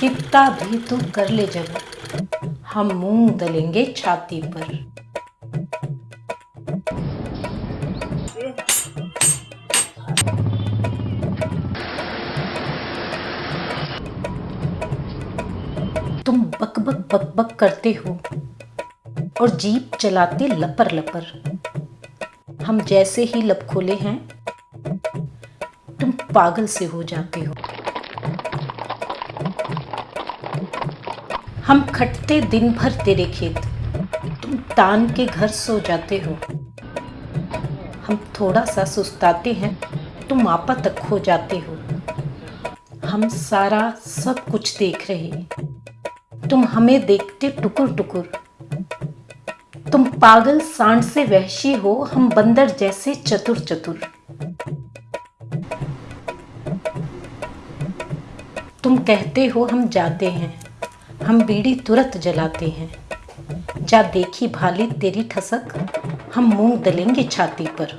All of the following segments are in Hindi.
कितना भी तू कर ले जब हम मूंग दलेंगे छाती पर। तुम बक बक बक बक करते हो और जीप चलाते लपर लपर। हम जैसे ही लब खोले हैं, तुम पागल से हो जाते हो। हम खटते दिन भर तेरे खेत। तुम तान के घर सो जाते हो। हम थोड़ा सा सुस्ताते हैं, तुम आपा तक खो जाते हो। हम सारा सब कुछ देख रहे तुम हमें देखते टुकुर टुकुर तुम पागल सांड से वहशी हो, हम बंदर जैसे चतुर चतुर तुम कहते हो हम जाते हैं। हम बीड़ी तुरंत जलाते हैं। जा देखी भाली तेरी ठसक, हम मूंग दलेंगे छाती पर।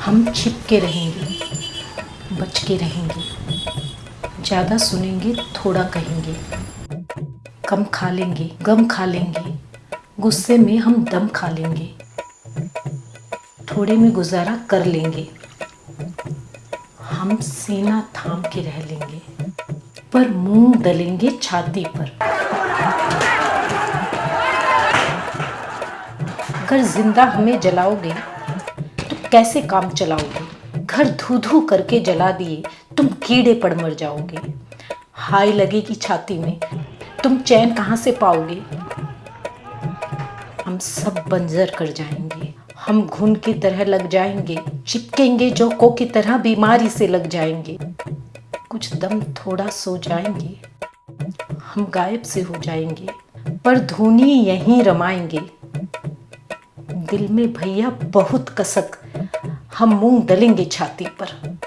हम छिप के रहेंगे बच के रहेंगे, ज़्यादा सुनेंगे, थोड़ा कहेंगे। कम खा लेंगे, गम खा लेंगे, गुस्से में हम दम खा लेंगे। थोड़े में गुजारा कर लेंगे। हम सीना थाम के रह लेंगे। पर मुँह दलेंगे छाती पर। अगर ज़िंदा हमें जलाओगे तो कैसे काम चलाओगे? घर धू धू करके जला दिए, तुम कीड़े पड़ मर जाओगे। हाय लगेगी छाती में, तुम चैन कहाँ से पाओगे? हम सब बंजर कर जाएँगे, हम घुन की तरह लग जाएँगे, चिपकेंगे जोकों की तरह बीमारी से लग जाएँगे। कुछ दम थोड़ा सो जाएँगे। हम गायब से हो जाएँगे, पर धुनी यहीं रमाएँगे। दिल में भैया बहुत कसक, हम मूंग डलेंगे छाती पर।